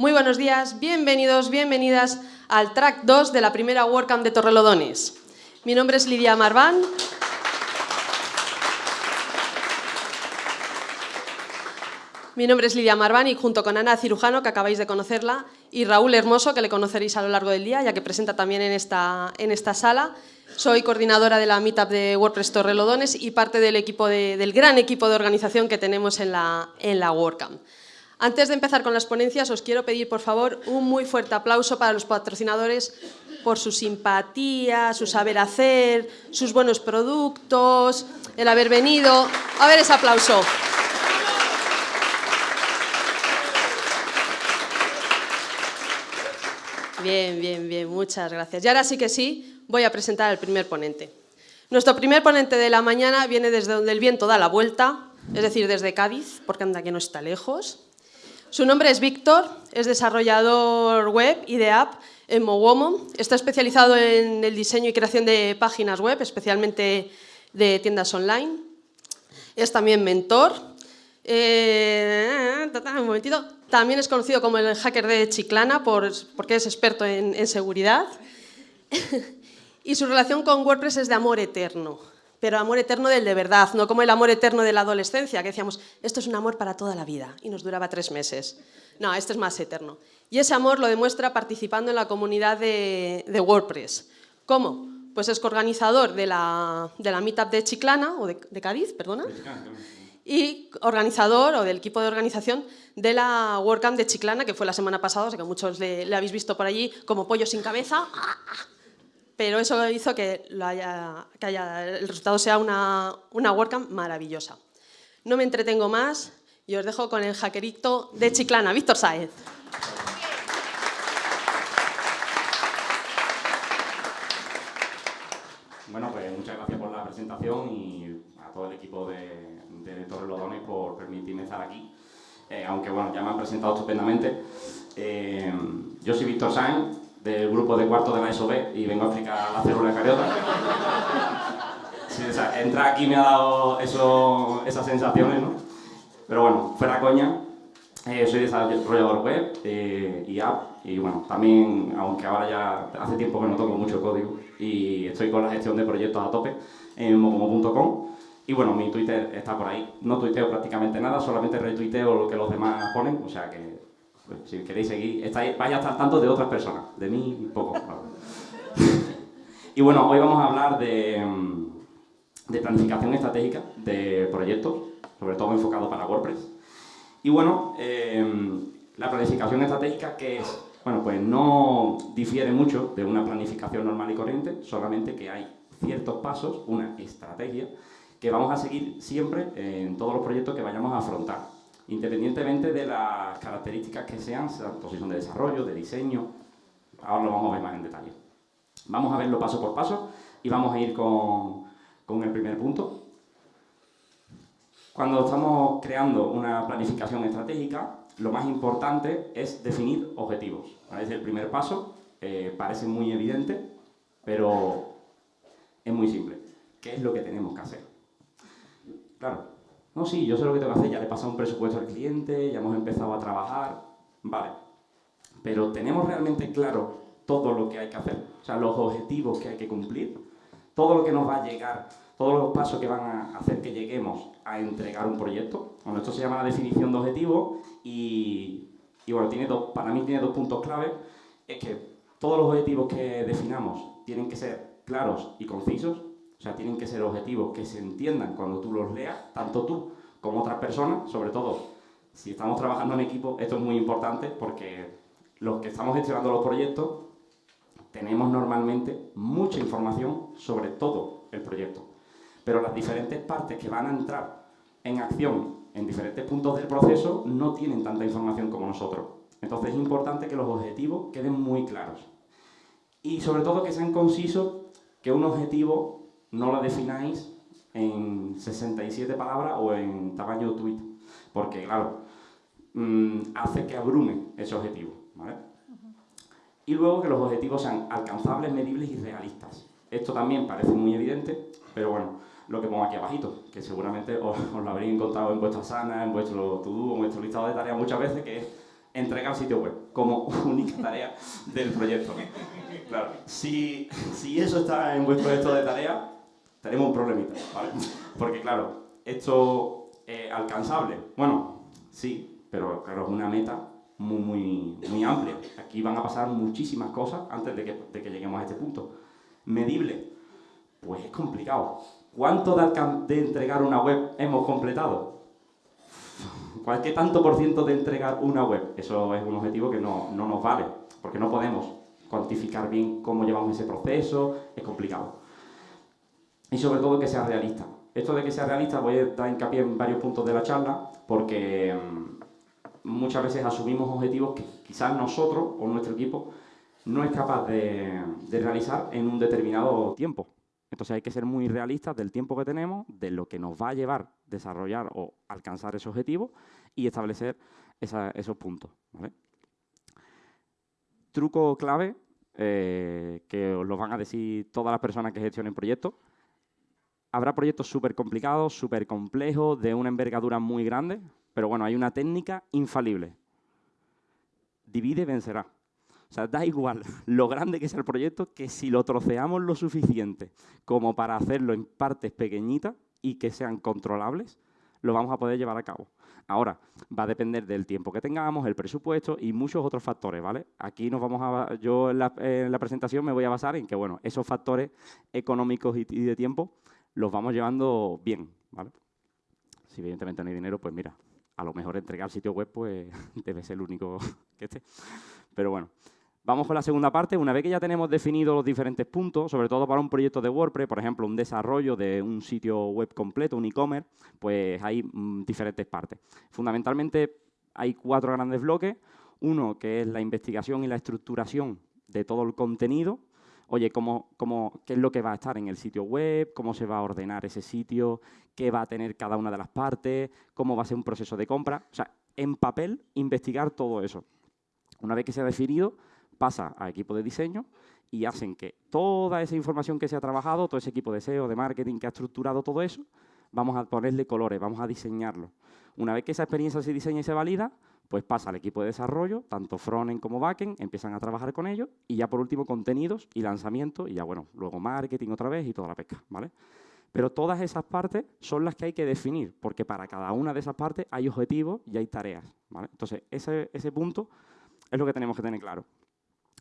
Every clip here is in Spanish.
Muy buenos días, bienvenidos, bienvenidas al track 2 de la primera WordCamp de Torrelodones. Mi nombre es Lidia Marván. Mi nombre es Lidia Marván y junto con Ana Cirujano, que acabáis de conocerla, y Raúl Hermoso, que le conoceréis a lo largo del día, ya que presenta también en esta, en esta sala, soy coordinadora de la Meetup de WordPress Torrelodones y parte del, equipo del gran equipo de organización que tenemos en la, en la WordCamp. Antes de empezar con las ponencias, os quiero pedir, por favor, un muy fuerte aplauso para los patrocinadores por su simpatía, su saber hacer, sus buenos productos, el haber venido. A ver ese aplauso. Bien, bien, bien, muchas gracias. Y ahora sí que sí, voy a presentar al primer ponente. Nuestro primer ponente de la mañana viene desde donde el viento da la vuelta, es decir, desde Cádiz, porque anda que no está lejos. Su nombre es Víctor, es desarrollador web y de app en Mowomo. Está especializado en el diseño y creación de páginas web, especialmente de tiendas online. Es también mentor. Eh, un momentito. También es conocido como el hacker de Chiclana porque es experto en seguridad. y su relación con WordPress es de amor eterno pero amor eterno del de verdad, no como el amor eterno de la adolescencia, que decíamos, esto es un amor para toda la vida, y nos duraba tres meses. No, este es más eterno. Y ese amor lo demuestra participando en la comunidad de, WordPress. ¿Cómo? Pues es coorganizador de la, de la Meetup de Chiclana, o de, Cádiz, perdona, y organizador, o del equipo de organización, de la WordCamp de Chiclana, que fue la semana pasada, o sea que muchos le, le habéis visto por allí como pollo sin cabeza, pero eso hizo que, el resultado sea una, una WordCamp maravillosa. No me entretengo más y os dejo con el hackerito de Chiclana, Víctor Saez. Bueno, pues muchas gracias por la presentación y a todo el equipo de, de Torrelodones por permitirme estar aquí. Eh, aunque bueno, ya me han presentado estupendamente. Eh, yo soy Víctor Sainz, del grupo de cuarto de la SOB y vengo a explicar la célula cariota. Sí, o sea, entrar aquí me ha dado eso, esas sensaciones, ¿no? Pero bueno, fuera coña, eh, soy desarrollador web eh, y app y bueno, también, aunque ahora ya hace tiempo que no toco mucho código y estoy con la gestión de proyectos a tope en mocomo.com y bueno, mi Twitter está por ahí. No tuiteo prácticamente nada, solamente retuiteo lo que los demás ponen, o sea que pues, si queréis seguir, estáis, vais a estar tanto de otras personas, de mí poco. y bueno, hoy vamos a hablar de, mm, de, planificación estratégica de proyectos, sobre todo enfocado para WordPress. Y bueno, em, la planificación estratégica que es, bueno, pues no difiere mucho de una planificación normal y corriente, solamente que hay ciertos pasos, una estrategia, que vamos a seguir siempre en todos los proyectos que vayamos a afrontar independientemente de las características que sean, si son de desarrollo, de diseño, ahora lo vamos a ver más en detalle. Vamos a verlo paso por paso y vamos a ir con, con el primer punto. Cuando estamos creando una planificación estratégica, lo más importante es definir objetivos. Es el primer paso, eh, parece muy evidente, pero es muy simple. ¿Qué es lo que tenemos que hacer? Claro, no, sí, yo sé lo que tengo que hacer, ya le he pasado un presupuesto al cliente, ya hemos empezado a trabajar, vale. Pero ¿tenemos realmente claro todo lo que hay que hacer? O sea, los objetivos que hay que cumplir, todo lo que nos va a llegar, todos los pasos que van a hacer que lleguemos a entregar un proyecto. Bueno, esto se llama la definición de objetivos y, y bueno, tiene dos, para mí tiene dos puntos clave. Es que todos los objetivos que definamos tienen que ser claros y concisos, o sea, tienen que ser objetivos que se entiendan cuando tú los leas, tanto tú como otras personas, sobre todo si estamos trabajando en equipo, esto es muy importante porque los que estamos gestionando los proyectos tenemos normalmente mucha información sobre todo el proyecto. Pero las diferentes partes que van a entrar en acción en diferentes puntos del proceso no tienen tanta información como nosotros. Entonces es importante que los objetivos queden muy claros. Y sobre todo que sean concisos, que un objetivo no la defináis en 67 palabras o en tamaño tweet, porque claro, mm, hace que abrume ese objetivo. Y luego que los objetivos sean alcanzables, medibles y realistas. Esto también parece muy evidente, pero bueno, lo que pongo aquí abajito, que seguramente os, lo habréis encontrado en vuestra sana, en vuestro to-do, en vuestro listado de tareas muchas veces, que es entregar sitio web como única tarea del proyecto. Claro, si, si eso está en vuestro proyecto de tarea, tenemos un problemita, ¿vale? Porque claro, esto es alcanzable. Bueno, sí, pero claro, es una meta muy, muy, muy amplia. Aquí van a pasar muchísimas cosas antes de que, de que lleguemos a este punto. Medible, pues es complicado. ¿Cuánto de, entregar una web hemos completado? ¿Qué tanto por ciento de entregar una web? Eso es un objetivo que no, no nos vale, porque no podemos cuantificar bien cómo llevamos ese proceso, es complicado. Y sobre todo que sea realista. Esto de que sea realista voy a dar hincapié en varios puntos de la charla, porque mm, muchas veces asumimos objetivos que quizás nosotros o nuestro equipo no es capaz de, de realizar en un determinado tiempo. Entonces hay que ser muy realistas del tiempo que tenemos, de lo que nos va a llevar desarrollar o alcanzar ese objetivo y establecer esos puntos. Truco clave, eh, que os lo van a decir todas las personas que gestionen proyectos. Habrá proyectos súper complicados, súper complejos, de una envergadura muy grande, pero bueno, hay una técnica infalible. Divide, vencerá. O sea, da igual lo grande que sea el proyecto, que si lo troceamos lo suficiente como para hacerlo en partes pequeñitas y que sean controlables, lo vamos a poder llevar a cabo. Ahora, va a depender del tiempo que tengamos, el presupuesto y muchos otros factores, ¿vale? Aquí nos vamos a, yo en la, presentación me voy a basar en que, bueno, esos factores económicos y, y de tiempo los vamos llevando bien, ¿vale? Si evidentemente no hay dinero, pues mira, a lo mejor entregar sitio web pues debe ser el único que esté. Pero bueno, Vamos con la segunda parte. Una vez que ya tenemos definidos los diferentes puntos, sobre todo para un proyecto de WordPress, por ejemplo, un desarrollo de un sitio web completo, un e-commerce, pues hay mm, diferentes partes. Fundamentalmente hay cuatro grandes bloques. Uno que es la investigación y la estructuración de todo el contenido. Oye, ¿cómo, cómo, qué es lo que va a estar en el sitio web? ¿Cómo se va a ordenar ese sitio? ¿Qué va a tener cada una de las partes? ¿Cómo va a ser un proceso de compra? O sea, en papel, investigar todo eso. Una vez que se ha definido, pasa a equipo de diseño y hacen que toda esa información que se ha trabajado, todo ese equipo de SEO, de marketing que ha estructurado todo eso, vamos a ponerle colores, vamos a diseñarlo. Una vez que esa experiencia se diseña y se valida, pues pasa al equipo de desarrollo, tanto frontend como backend, empiezan a trabajar con ellos y ya por último contenidos y lanzamiento y ya bueno, luego marketing otra vez y toda la pesca, ¿vale? Pero todas esas partes son las que hay que definir, porque para cada una de esas partes hay objetivos y hay tareas, ¿vale? Entonces, ese, ese punto es lo que tenemos que tener claro.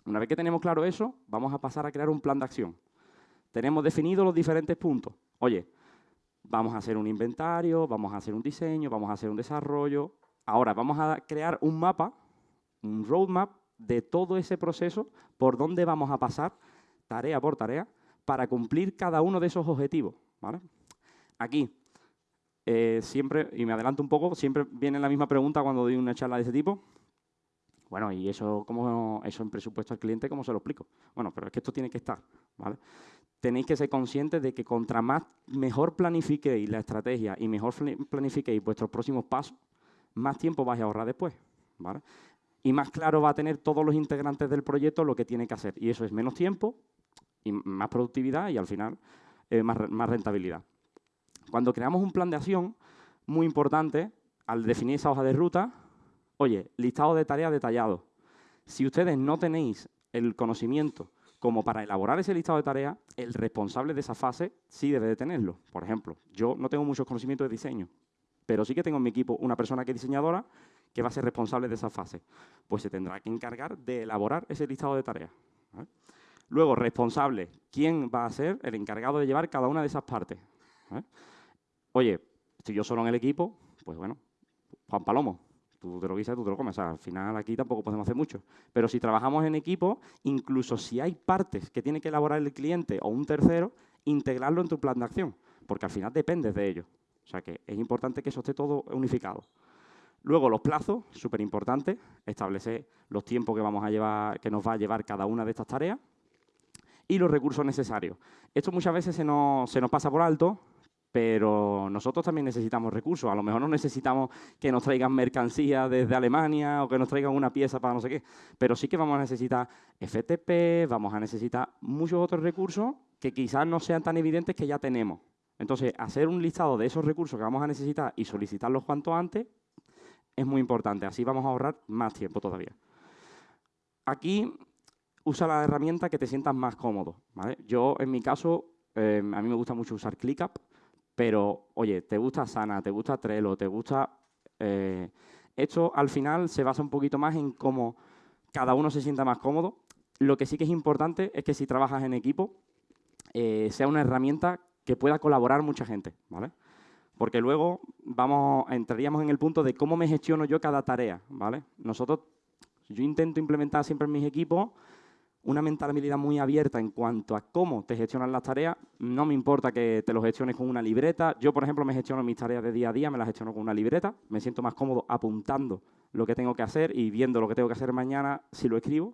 Una vez que tenemos claro eso, vamos a pasar a crear un plan de acción. Tenemos definidos los diferentes puntos. Oye, vamos a hacer un inventario, vamos a hacer un diseño, vamos a hacer un desarrollo. Ahora vamos a crear un mapa, un roadmap de todo ese proceso, por dónde vamos a pasar, tarea por tarea, para cumplir cada uno de esos objetivos. Aquí, eh, siempre, y me adelanto un poco, siempre viene la misma pregunta cuando doy una charla de ese tipo. Bueno, ¿y eso, cómo, eso en presupuesto al cliente cómo se lo explico? Bueno, pero es que esto tiene que estar, ¿vale? Tenéis que ser conscientes de que contra más mejor planifiquéis la estrategia y mejor planifiquéis vuestros próximos pasos, más tiempo vais a ahorrar después, ¿vale? Y más claro va a tener todos los integrantes del proyecto lo que tiene que hacer. Y eso es menos tiempo y más productividad y al final eh, más, más rentabilidad. Cuando creamos un plan de acción, muy importante, al definir esa hoja de ruta, Oye, listado de tareas detallado. Si ustedes no tenéis el conocimiento como para elaborar ese listado de tareas, el responsable de esa fase sí debe de tenerlo. Por ejemplo, yo no tengo muchos conocimientos de diseño, pero sí que tengo en mi equipo una persona que es diseñadora que va a ser responsable de esa fase. Pues se tendrá que encargar de elaborar ese listado de tareas. Luego, responsable. ¿Quién va a ser el encargado de llevar cada una de esas partes? Oye, si yo solo en el equipo, pues bueno, Juan Palomo, tú te lo guisas, tú te lo comes. al final aquí tampoco podemos hacer mucho. Pero si trabajamos en equipo, incluso si hay partes que tiene que elaborar el cliente o un tercero, integrarlo en tu plan de acción, porque al final dependes de ello. O sea que es importante que eso esté todo unificado. Luego los plazos, súper importante, establecer los tiempos que, vamos a llevar, que nos va a llevar cada una de estas tareas y los recursos necesarios. Esto muchas veces se nos, se nos pasa por alto pero nosotros también necesitamos recursos. A lo mejor no necesitamos que nos traigan mercancía desde Alemania o que nos traigan una pieza para no sé qué, pero sí que vamos a necesitar FTP, vamos a necesitar muchos otros recursos que quizás no sean tan evidentes que ya tenemos. Entonces, hacer un listado de esos recursos que vamos a necesitar y solicitarlos cuanto antes es muy importante. Así vamos a ahorrar más tiempo todavía. Aquí usa la herramienta que te sientas más cómodo. Yo, en mi caso, eh, a mí me gusta mucho usar ClickUp, pero, oye, te gusta Sana, te gusta Trello, te gusta... Eh, esto, al final, se basa un poquito más en cómo cada uno se sienta más cómodo. Lo que sí que es importante es que si trabajas en equipo, eh, sea una herramienta que pueda colaborar mucha gente, ¿vale? Porque luego vamos, entraríamos en el punto de cómo me gestiono yo cada tarea, ¿vale? Nosotros, yo intento implementar siempre en mis equipos una mentalidad muy abierta en cuanto a cómo te gestionan las tareas. No me importa que te lo gestiones con una libreta. Yo, por ejemplo, me gestiono mis tareas de día a día, me las gestiono con una libreta. Me siento más cómodo apuntando lo que tengo que hacer y viendo lo que tengo que hacer mañana si lo escribo.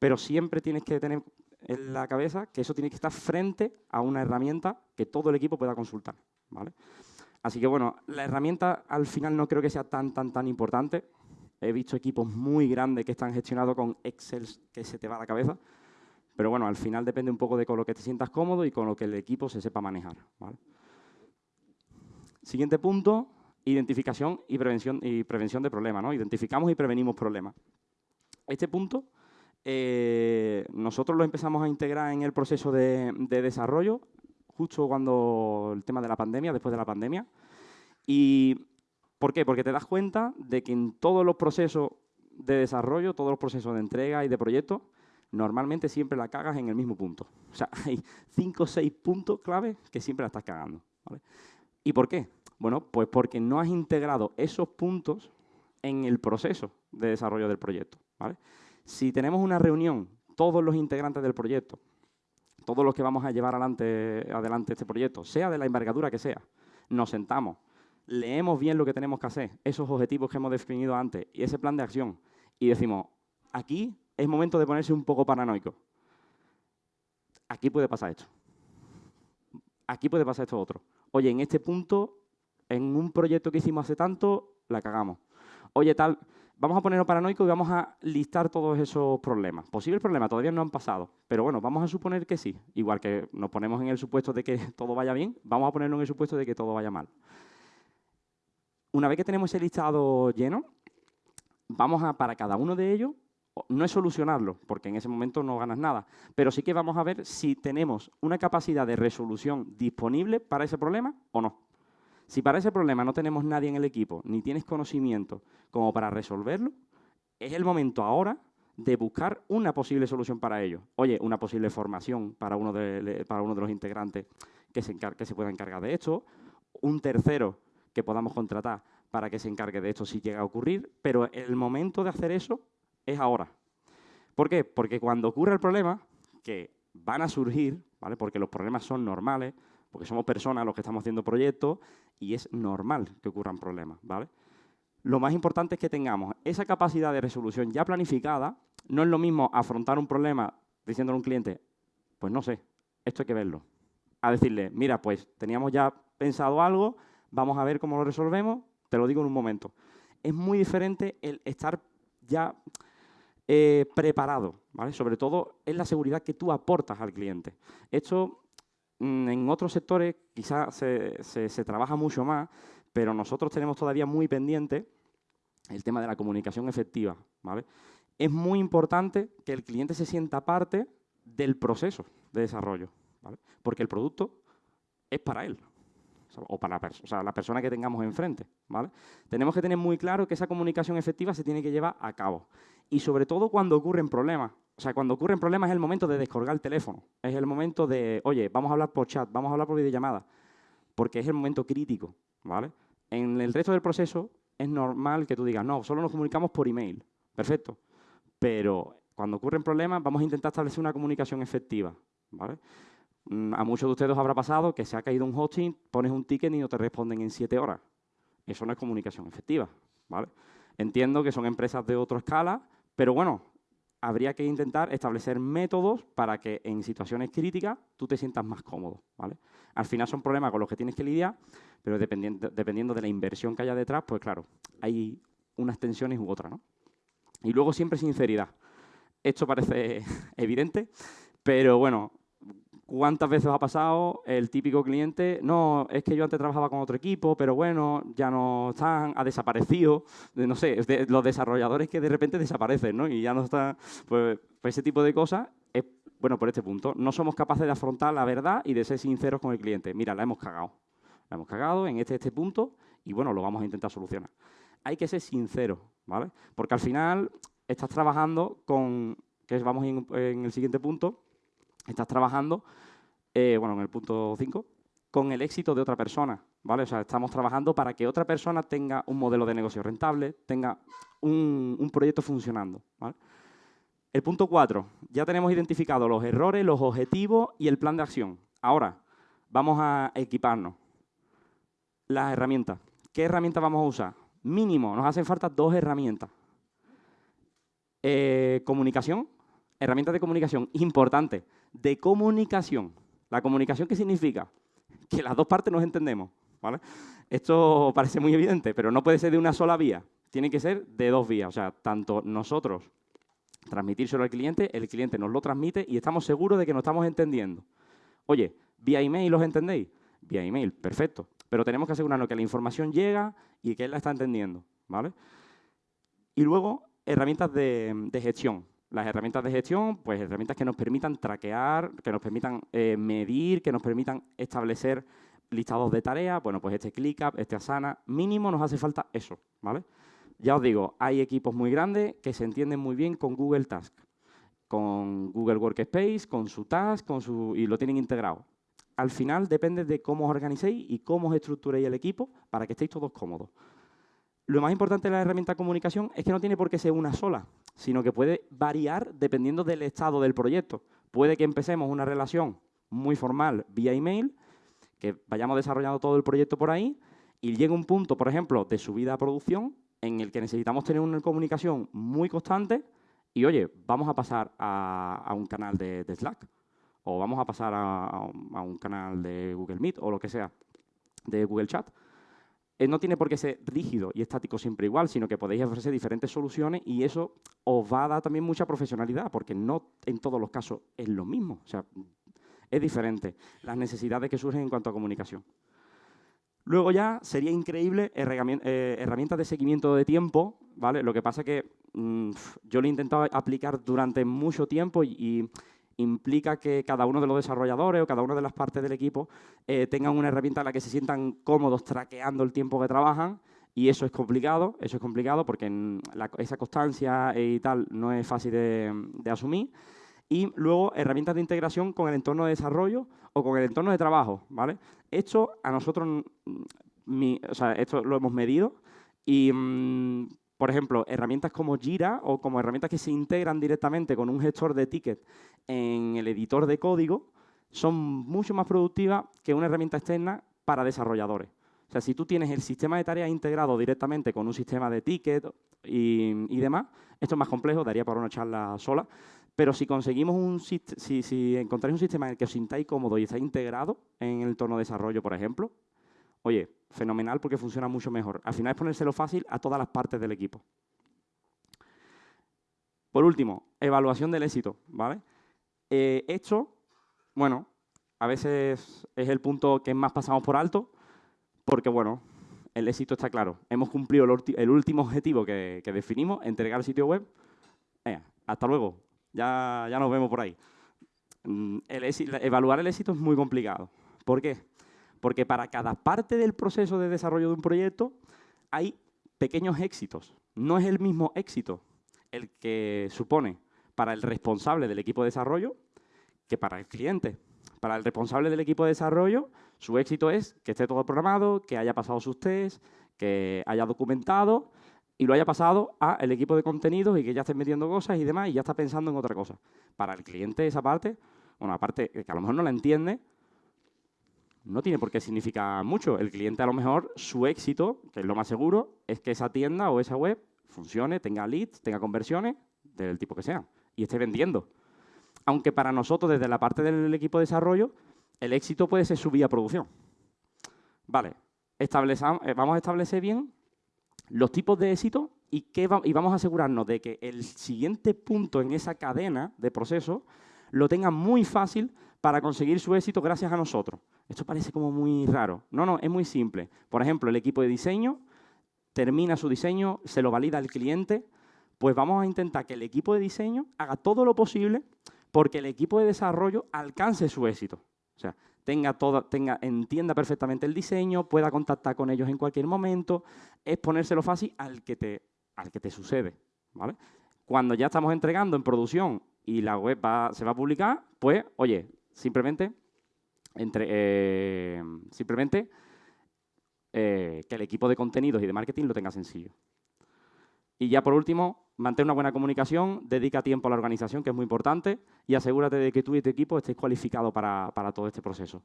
Pero siempre tienes que tener en la cabeza que eso tiene que estar frente a una herramienta que todo el equipo pueda consultar. ¿vale? Así que bueno, la herramienta al final no creo que sea tan, tan, tan importante. He visto equipos muy grandes que están gestionados con Excel que se te va a la cabeza. Pero bueno, al final depende un poco de con lo que te sientas cómodo y con lo que el equipo se sepa manejar. Siguiente punto, identificación y prevención, y prevención de problemas. ¿no? Identificamos y prevenimos problemas. Este punto eh, nosotros lo empezamos a integrar en el proceso de, desarrollo justo cuando el tema de la pandemia, después de la pandemia. ¿Y por qué? Porque te das cuenta de que en todos los procesos de desarrollo, todos los procesos de entrega y de proyectos, normalmente siempre la cagas en el mismo punto. O sea, hay cinco o seis puntos clave que siempre la estás cagando. ¿Y por qué? Bueno, pues porque no has integrado esos puntos en el proceso de desarrollo del proyecto. ¿vale? Si tenemos una reunión, todos los integrantes del proyecto, todos los que vamos a llevar adelante, este proyecto, sea de la envergadura que sea, nos sentamos, leemos bien lo que tenemos que hacer, esos objetivos que hemos definido antes y ese plan de acción, y decimos, aquí es momento de ponerse un poco paranoico. Aquí puede pasar esto. Aquí puede pasar esto otro. Oye, en este punto, en un proyecto que hicimos hace tanto, la cagamos. Oye, tal, vamos a ponernos paranoicos y vamos a listar todos esos problemas. Posibles problemas todavía no han pasado, pero bueno, vamos a suponer que sí. Igual que nos ponemos en el supuesto de que todo vaya bien, vamos a ponernos en el supuesto de que todo vaya mal. Una vez que tenemos ese listado lleno, vamos a, para cada uno de ellos, no es solucionarlo, porque en ese momento no ganas nada, pero sí que vamos a ver si tenemos una capacidad de resolución disponible para ese problema o no. Si para ese problema no tenemos nadie en el equipo, ni tienes conocimiento como para resolverlo, es el momento ahora de buscar una posible solución para ello. Oye, una posible formación para uno de, uno de los integrantes que se, que se pueda encargar de esto, un tercero que podamos contratar para que se encargue de esto si llega a ocurrir, pero el momento de hacer eso es ahora. ¿Por qué? Porque cuando ocurre el problema, que van a surgir, ¿vale? porque los problemas son normales, porque somos personas los que estamos haciendo proyectos y es normal que ocurran problemas, ¿vale? Lo más importante es que tengamos esa capacidad de resolución ya planificada. No es lo mismo afrontar un problema diciéndole a un cliente, pues no sé, esto hay que verlo. A decirle, mira, pues teníamos ya pensado algo, vamos a ver cómo lo resolvemos, te lo digo en un momento. Es muy diferente el estar ya eh, preparado, ¿vale? Sobre todo es la seguridad que tú aportas al cliente. Esto en otros sectores quizás se, trabaja mucho más, pero nosotros tenemos todavía muy pendiente el tema de la comunicación efectiva. Es muy importante que el cliente se sienta parte del proceso de desarrollo, porque el producto es para él o para la, la persona que tengamos enfrente. ¿vale? Tenemos que tener muy claro que esa comunicación efectiva se tiene que llevar a cabo. Y sobre todo cuando ocurren problemas. O sea, cuando ocurren problemas es el momento de descolgar el teléfono. Es el momento de, oye, vamos a hablar por chat, vamos a hablar por videollamada. Porque es el momento crítico, ¿vale? En el resto del proceso es normal que tú digas, no, solo nos comunicamos por email. Perfecto. Pero cuando ocurren problemas vamos a intentar establecer una comunicación efectiva, ¿vale? Mm, a muchos de ustedes os habrá pasado que se ha caído un hosting, pones un ticket y no te responden en siete horas. Eso no es comunicación efectiva, ¿vale? Entiendo que son empresas de otra escala, pero bueno, habría que intentar establecer métodos para que en situaciones críticas tú te sientas más cómodo. ¿vale? Al final son problemas con los que tienes que lidiar, pero dependiendo, dependiendo de la inversión que haya detrás, pues claro, hay unas tensiones u otras. ¿no? Y luego siempre sinceridad. Esto parece evidente, pero bueno, ¿Cuántas veces ha pasado el típico cliente? No, es que yo antes trabajaba con otro equipo, pero bueno, ya no están, ha desaparecido. No sé, los desarrolladores que de repente desaparecen, ¿no? Y ya no está. Pues, pues, ese tipo de cosas es, bueno, por este punto. No somos capaces de afrontar la verdad y de ser sinceros con el cliente. Mira, la hemos cagado. La hemos cagado en este, este punto y bueno, lo vamos a intentar solucionar. Hay que ser sincero, ¿vale? Porque al final estás trabajando con, que vamos en el siguiente punto, estás trabajando, eh, bueno, en el punto 5, con el éxito de otra persona, ¿vale? O sea, estamos trabajando para que otra persona tenga un modelo de negocio rentable, tenga un, proyecto funcionando, El punto 4, ya tenemos identificado los errores, los objetivos y el plan de acción. Ahora, vamos a equiparnos. Las herramientas. ¿Qué herramientas vamos a usar? Mínimo, nos hacen falta dos herramientas. Eh, comunicación, herramientas de comunicación, importante, de comunicación. ¿La comunicación qué significa? Que las dos partes nos entendemos. ¿vale? Esto parece muy evidente, pero no puede ser de una sola vía. Tiene que ser de dos vías. O sea, tanto nosotros transmitírselo al cliente, el cliente nos lo transmite y estamos seguros de que nos estamos entendiendo. Oye, vía email los entendéis. Vía email, perfecto. Pero tenemos que asegurarnos que la información llega y que él la está entendiendo. ¿vale? Y luego, herramientas de gestión. Las herramientas de gestión, pues herramientas que nos permitan traquear, que nos permitan eh, medir, que nos permitan establecer listados de tareas. Bueno, pues este ClickUp, este Asana, mínimo nos hace falta eso, ¿vale? Ya os digo, hay equipos muy grandes que se entienden muy bien con Google Task, con Google Workspace, con su Task, con su, y lo tienen integrado. Al final depende de cómo os organicéis y cómo os estructuréis el equipo para que estéis todos cómodos. Lo más importante de la herramienta de comunicación es que no tiene por qué ser una sola, sino que puede variar dependiendo del estado del proyecto. Puede que empecemos una relación muy formal vía email, que vayamos desarrollando todo el proyecto por ahí, y llegue un punto, por ejemplo, de subida a producción, en el que necesitamos tener una comunicación muy constante, y oye, vamos a pasar a, un canal de, Slack, o vamos a pasar a un canal de Google Meet, o lo que sea, de Google Chat. Eh, no tiene por qué ser rígido y estático siempre igual, sino que podéis ofrecer diferentes soluciones y eso os va a dar también mucha profesionalidad, porque no en todos los casos es lo mismo. O sea, es diferente las necesidades que surgen en cuanto a comunicación. Luego ya sería increíble eh, herramientas de seguimiento de tiempo, ¿vale? Lo que pasa que mm, yo lo he intentado aplicar durante mucho tiempo y implica que cada uno de los desarrolladores o cada una de las partes del equipo eh, tengan una herramienta en la que se sientan cómodos traqueando el tiempo que trabajan y eso es complicado, eso es complicado porque esa constancia y tal no es fácil de, asumir. Y luego herramientas de integración con el entorno de desarrollo o con el entorno de trabajo, ¿vale? Esto a nosotros, mm, esto lo hemos medido y mm, por ejemplo, herramientas como Jira o como herramientas que se integran directamente con un gestor de tickets en el editor de código son mucho más productivas que una herramienta externa para desarrolladores. O sea, si tú tienes el sistema de tareas integrado directamente con un sistema de tickets y, demás, esto es más complejo, daría para una charla sola, pero si conseguimos un si, si encontráis un sistema en el que os sintáis cómodo y está integrado en el entorno de desarrollo, por ejemplo, oye, fenomenal porque funciona mucho mejor. Al final es ponérselo fácil a todas las partes del equipo. Por último, evaluación del éxito, ¿vale? Eh, esto, bueno, a veces es el punto que más pasamos por alto, porque, bueno, el éxito está claro. Hemos cumplido el, último objetivo que, definimos, entregar el sitio web. hasta luego, ya, ya nos vemos por ahí. Mm, evaluar el éxito es muy complicado. ¿Por qué? Porque para cada parte del proceso de desarrollo de un proyecto hay pequeños éxitos. No es el mismo éxito el que supone para el responsable del equipo de desarrollo que para el cliente. Para el responsable del equipo de desarrollo, su éxito es que esté todo programado, que haya pasado sus tests, que haya documentado y lo haya pasado al equipo de contenidos y que ya esté metiendo cosas y demás y ya está pensando en otra cosa. Para el cliente esa parte, bueno, aparte que a lo mejor no la entiende, no tiene por qué significar mucho. El cliente a lo mejor, su éxito, que es lo más seguro, es que esa tienda o esa web funcione, tenga leads, tenga conversiones, del tipo que sea, y esté vendiendo. Aunque para nosotros, desde la parte del equipo de desarrollo, el éxito puede ser su vía producción. Vale, eh, vamos a establecer bien los tipos de éxito y, qué y vamos a asegurarnos de que el siguiente punto en esa cadena de proceso lo tenga muy fácil para conseguir su éxito gracias a nosotros. Esto parece como muy raro. No, no, es muy simple. Por ejemplo, el equipo de diseño termina su diseño, se lo valida el cliente, pues vamos a intentar que el equipo de diseño haga todo lo posible porque el equipo de desarrollo alcance su éxito. O sea, tenga toda, tenga, entienda perfectamente el diseño, pueda contactar con ellos en cualquier momento, es ponérselo fácil al que te, al que te sucede. ¿vale? Cuando ya estamos entregando en producción y la web se va a publicar, pues, oye, simplemente, entre, eh, simplemente eh, que el equipo de contenidos y de marketing lo tenga sencillo. Y ya por último, mantén una buena comunicación, dedica tiempo a la organización, que es muy importante, y asegúrate de que tú y tu equipo estéis cualificados para, todo este proceso.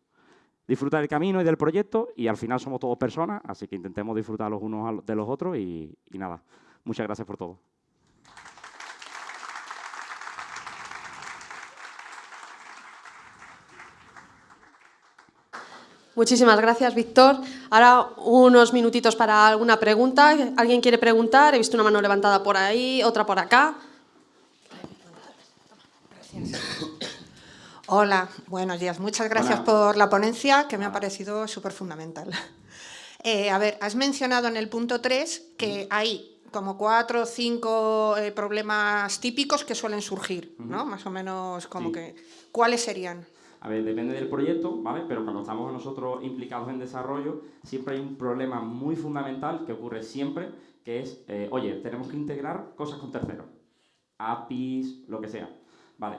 Disfruta del camino y del proyecto, y al final somos todos personas, así que intentemos disfrutar los unos de los otros, y nada, muchas gracias por todo. Muchísimas gracias, Víctor. Ahora unos minutitos para alguna pregunta. ¿Alguien quiere preguntar? He visto una mano levantada por ahí, otra por acá. Hola, buenos días. Muchas gracias por la ponencia, que me ha parecido súper fundamental. Eh, a ver, has mencionado en el punto 3 que hay como cuatro o cinco eh, problemas típicos que suelen surgir, ¿no? Más o menos como que... ¿Cuáles serían? A ver, depende del proyecto, ¿vale? Pero cuando estamos nosotros implicados en desarrollo, siempre hay un problema muy fundamental que ocurre siempre, que es, eh, oye, tenemos que integrar cosas con terceros. APIs, lo que sea. Vale,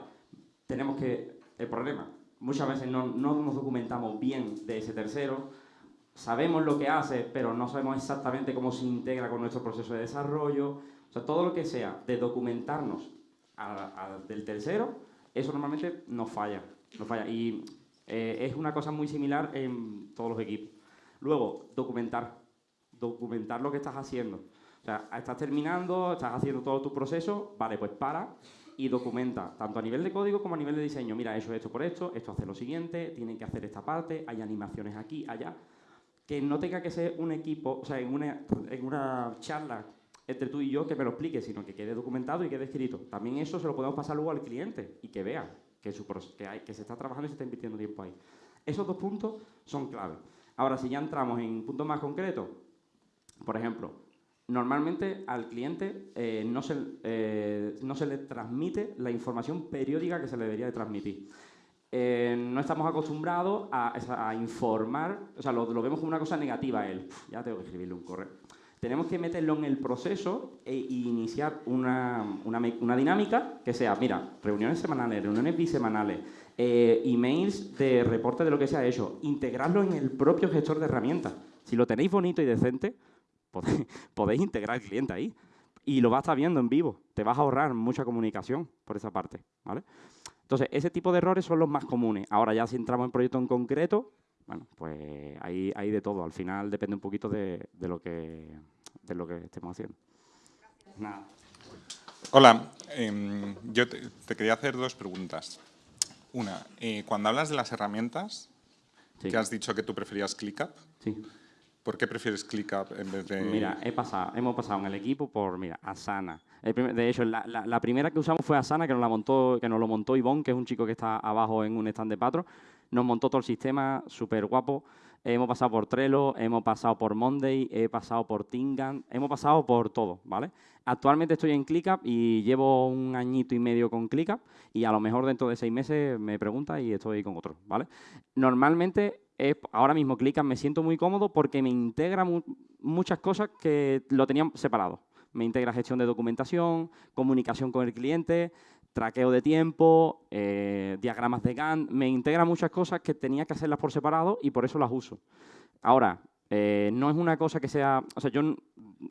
tenemos que... El problema, muchas veces no, no nos documentamos bien de ese tercero, sabemos lo que hace, pero no sabemos exactamente cómo se integra con nuestro proceso de desarrollo. O sea, todo lo que sea de documentarnos del tercero, eso normalmente nos falla. Y eh, es una cosa muy similar en todos los equipos. Luego, documentar. Documentar lo que estás haciendo. O sea, estás terminando, estás haciendo todo tu proceso, vale, pues para y documenta, tanto a nivel de código como a nivel de diseño. Mira, eso es esto por esto, esto hace lo siguiente, tienen que hacer esta parte, hay animaciones aquí, allá. Que no tenga que ser un equipo, o sea, en una, en una charla entre tú y yo que me lo explique, sino que quede documentado y quede escrito. También eso se lo podemos pasar luego al cliente y que vea que, se está trabajando y se está invirtiendo tiempo ahí. Esos dos puntos son clave. Ahora, si ya entramos en puntos más concretos, por ejemplo, normalmente al cliente eh, no, se, eh, no se le transmite la información periódica que se le debería de transmitir. Eh, no estamos acostumbrados a, informar, o sea, lo, vemos como una cosa negativa él. ya tengo que escribirle un correo tenemos que meterlo en el proceso e iniciar una, una, dinámica que sea, mira, reuniones semanales, reuniones bisemanales, eh, emails de reporte de lo que se ha hecho, integrarlo en el propio gestor de herramientas. Si lo tenéis bonito y decente, podéis, integrar al cliente ahí. Y lo vas a estar viendo en vivo. Te vas a ahorrar mucha comunicación por esa parte. ¿vale? Entonces, ese tipo de errores son los más comunes. Ahora ya si entramos en proyecto en concreto, bueno, pues hay, hay de todo. Al final depende un poquito de, lo, que, de lo que estemos haciendo. Nada. Hola, em, yo te, quería hacer dos preguntas. Una, eh, cuando hablas de las herramientas, que has dicho que tú preferías ClickUp, sí. ¿por qué prefieres ClickUp en vez de...? Mira, he pasado, hemos pasado en el equipo por, mira, Asana. de hecho, la, la, primera que usamos fue Asana, que nos, la montó, que nos lo montó Ivonne, que es un chico que está abajo en un stand de Patro nos montó todo el sistema, súper guapo. Hemos pasado por Trello, hemos pasado por Monday, he pasado por Tingan, hemos pasado por todo, ¿vale? Actualmente estoy en ClickUp y llevo un añito y medio con ClickUp y a lo mejor dentro de seis meses me pregunta y estoy con otro, ¿vale? Normalmente, ahora mismo ClickUp me siento muy cómodo porque me integra muchas cosas que lo tenían separado. Me integra gestión de documentación, comunicación con el cliente, traqueo de tiempo, eh, diagramas de Gantt, me integra muchas cosas que tenía que hacerlas por separado y por eso las uso. Ahora, eh, no es una cosa que sea, o sea, yo,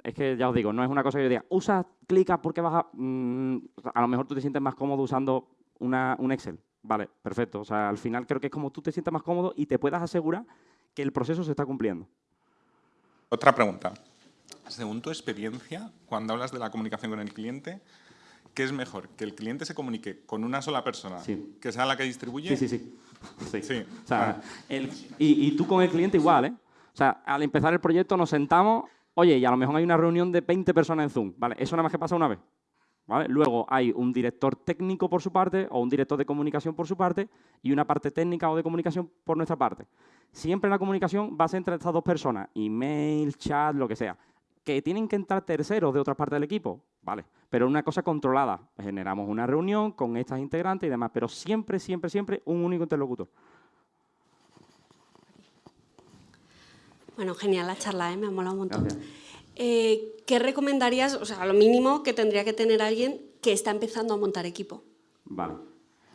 es que ya os digo, no es una cosa que yo diga, usa, clica porque vas a, mm, a lo mejor tú te sientes más cómodo usando una, un Excel. Vale, perfecto. O sea, al final creo que es como tú te sientas más cómodo y te puedas asegurar que el proceso se está cumpliendo. Otra pregunta. Según tu experiencia, cuando hablas de la comunicación con el cliente, ¿qué es mejor? ¿Que el cliente se comunique con una sola persona, que sea la que distribuye? Sí, sí, sí. sí. O sea, y, tú con el cliente igual, ¿eh? O sea, al empezar el proyecto nos sentamos, oye, y a lo mejor hay una reunión de 20 personas en Zoom, ¿vale? Eso nada más que pasa una vez. Luego hay un director técnico por su parte o un director de comunicación por su parte y una parte técnica o de comunicación por nuestra parte. Siempre la comunicación va a ser entre estas dos personas, email, chat, lo que sea. ¿Que tienen que entrar terceros de otra parte del equipo? Vale, pero una cosa controlada. Generamos una reunión con estas integrantes y demás, pero siempre, siempre, siempre un único interlocutor. Bueno, genial la charla, ¿eh? me ha molado un montón. Eh, ¿Qué recomendarías, o sea, lo mínimo que tendría que tener alguien que está empezando a montar equipo? Vale,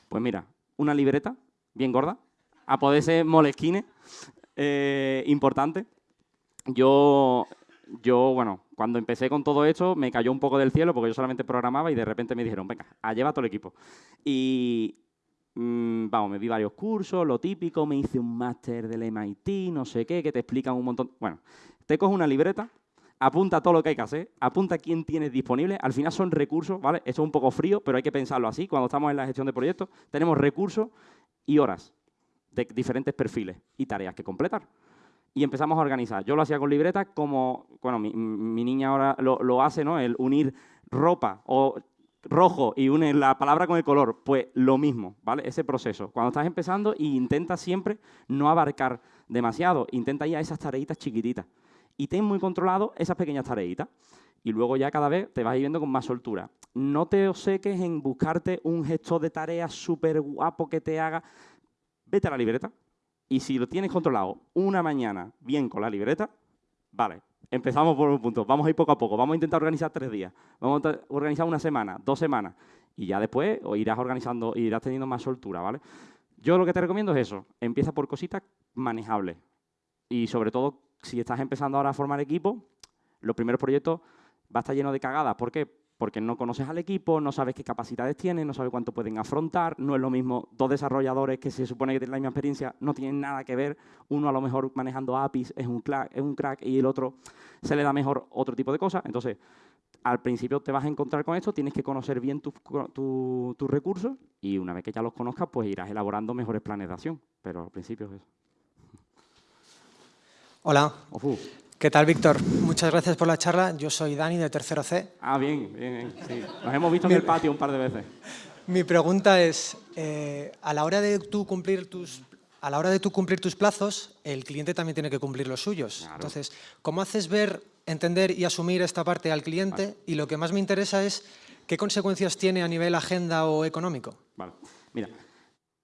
pues mira, una libreta bien gorda, a poder ser molesquine, eh, importante. Yo, yo, bueno, cuando empecé con todo esto me cayó un poco del cielo porque yo solamente programaba y de repente me dijeron, venga, a lleva todo el equipo. Y, mm, vamos, me vi varios cursos, lo típico, me hice un máster del MIT, no sé qué, que te explican un montón. Bueno, te coges una libreta, apunta todo lo que hay que hacer, apunta quién tienes disponible. Al final son recursos, ¿vale? Esto es un poco frío, pero hay que pensarlo así. Cuando estamos en la gestión de proyectos, tenemos recursos y horas de diferentes perfiles y tareas que completar. Y empezamos a organizar. Yo lo hacía con libretas como, bueno, mi, niña ahora lo, hace, ¿no? El unir ropa o rojo y une la palabra con el color, pues lo mismo, ¿vale? Ese proceso. Cuando estás empezando, intenta siempre no abarcar demasiado, intenta ir a esas tareitas chiquititas y ten muy controlado esas pequeñas tareitas. Y luego ya cada vez te vas viendo con más soltura. No te obseques en buscarte un gestor de tareas súper guapo que te haga. Vete a la libreta y si lo tienes controlado una mañana bien con la libreta, vale, empezamos por un punto. Vamos a ir poco a poco. Vamos a intentar organizar tres días. Vamos a organizar una semana, dos semanas. Y ya después irás organizando, irás teniendo más soltura, ¿vale? Yo lo que te recomiendo es eso. Empieza por cositas manejables. Y sobre todo si estás empezando ahora a formar equipo, los primeros proyectos va a estar lleno de cagadas. ¿Por qué? Porque no conoces al equipo, no sabes qué capacidades tienen, no sabes cuánto pueden afrontar, no es lo mismo dos desarrolladores que se supone que tienen la misma experiencia, no tienen nada que ver, uno a lo mejor manejando APIs es un, crack, es un crack y el otro se le da mejor otro tipo de cosas. Entonces, al principio te vas a encontrar con esto, tienes que conocer bien tus recursos y una vez que ya los conozcas, pues irás elaborando mejores planes de acción. Pero al principio es eso. Hola. ¿Qué tal, Víctor? Muchas gracias por la charla. Yo soy Dani, de Tercero C. Ah, bien, bien, sí. Nos hemos visto en el patio un par de veces. Mi pregunta es, eh, a la hora de tú cumplir tus a la hora de tú cumplir tus plazos, el cliente también tiene que cumplir los suyos. Entonces, ¿cómo haces ver, entender y asumir esta parte al cliente? Y lo que más me interesa es, ¿qué consecuencias tiene a nivel agenda o económico? Vale. Mira,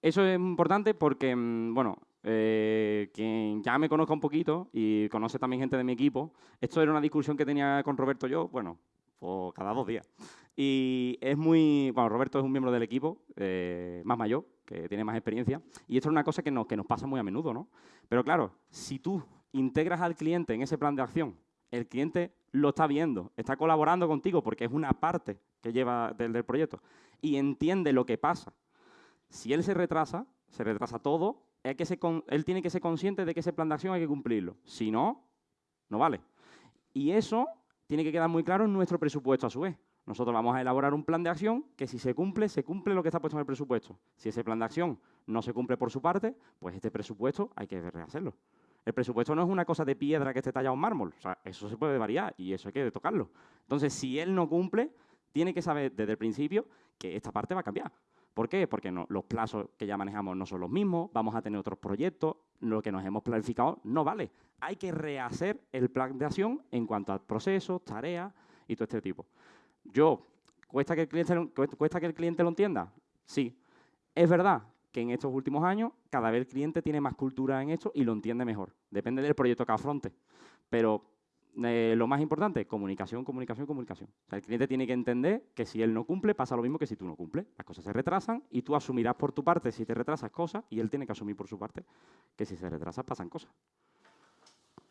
eso es importante porque, mm, bueno, eh, quien ya me conozca un poquito y conoce también gente de mi equipo, esto era una discusión que tenía con Roberto yo, bueno, pues cada dos días. Y es muy... Bueno, Roberto es un miembro del equipo, eh, más mayor, que tiene más experiencia, y esto es una cosa que nos, que nos pasa muy a menudo, ¿no? Pero claro, si tú integras al cliente en ese plan de acción, el cliente lo está viendo, está colaborando contigo porque es una parte que lleva del, del proyecto y entiende lo que pasa. Si él se retrasa, se retrasa todo que él tiene que ser consciente de que ese plan de acción hay que cumplirlo. Si no, no vale. Y eso tiene que quedar muy claro en nuestro presupuesto a su vez. Nosotros vamos a elaborar un plan de acción que si se cumple, se cumple lo que está puesto en el presupuesto. Si ese plan de acción no se cumple por su parte, pues este presupuesto hay que rehacerlo. El presupuesto no es una cosa de piedra que esté tallado en mármol. O sea, eso se puede variar y eso hay que tocarlo. Entonces, si él no cumple, tiene que saber desde el principio que esta parte va a cambiar. ¿Por qué? Porque los plazos que ya manejamos no son los mismos, vamos a tener otros proyectos, lo que nos hemos planificado no vale. Hay que rehacer el plan de acción en cuanto a procesos, tareas y todo este tipo. Yo, ¿cuesta que el cliente, ¿cuesta que el cliente lo entienda? Sí. Es verdad que en estos últimos años cada vez el cliente tiene más cultura en esto y lo entiende mejor. Depende del proyecto que afronte. Pero eh, lo más importante, comunicación, comunicación, comunicación. el cliente tiene que entender que si él no cumple, pasa lo mismo que si tú no cumples. Las cosas se retrasan y tú asumirás por tu parte si te retrasas cosas y él tiene que asumir por su parte que si se retrasa pasan cosas.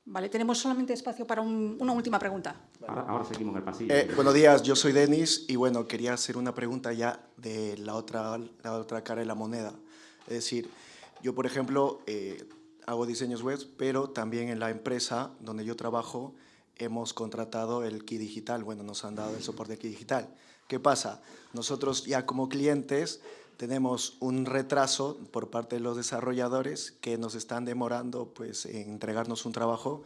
Vale, tenemos solamente espacio para una última pregunta. Ahora, seguimos en el pasillo. Eh, buenos días, yo soy Denis y bueno, quería hacer una pregunta ya de la otra, la otra cara de la moneda. Es decir, yo por ejemplo eh, hago diseños web, pero también en la empresa donde yo trabajo hemos contratado el Key Digital, bueno, nos han dado el soporte Key Digital. ¿Qué pasa? Nosotros ya como clientes tenemos un retraso por parte de los desarrolladores que nos están demorando pues, en entregarnos un trabajo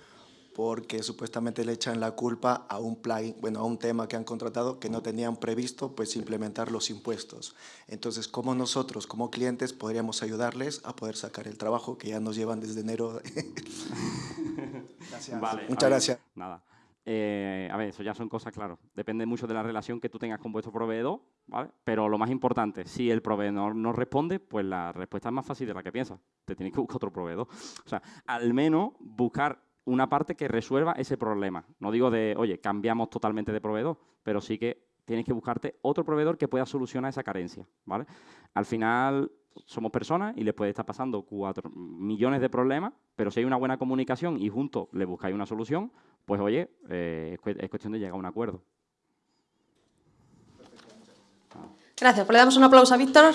porque supuestamente le echan la culpa a un plugin, bueno, a un tema que han contratado que no tenían previsto pues implementar los impuestos. Entonces, ¿cómo nosotros como clientes podríamos ayudarles a poder sacar el trabajo que ya nos llevan desde enero? gracias. Vale, Muchas gracias. Nada. Eh, a ver, eso ya son cosas, claro. Depende mucho de la relación que tú tengas con vuestro proveedor, ¿vale? Pero lo más importante, si el proveedor no responde, pues la respuesta es más fácil de la que piensas. Te tienes que buscar otro proveedor. O sea, al menos buscar una parte que resuelva ese problema. No digo de, oye, cambiamos totalmente de proveedor, pero sí que tienes que buscarte otro proveedor que pueda solucionar esa carencia, ¿vale? Al final somos personas y les puede estar pasando cuatro millones de problemas, pero si hay una buena comunicación y juntos le buscáis una solución, pues oye, eh, es cuestión de llegar a un acuerdo. Gracias, pues le damos un aplauso a Víctor.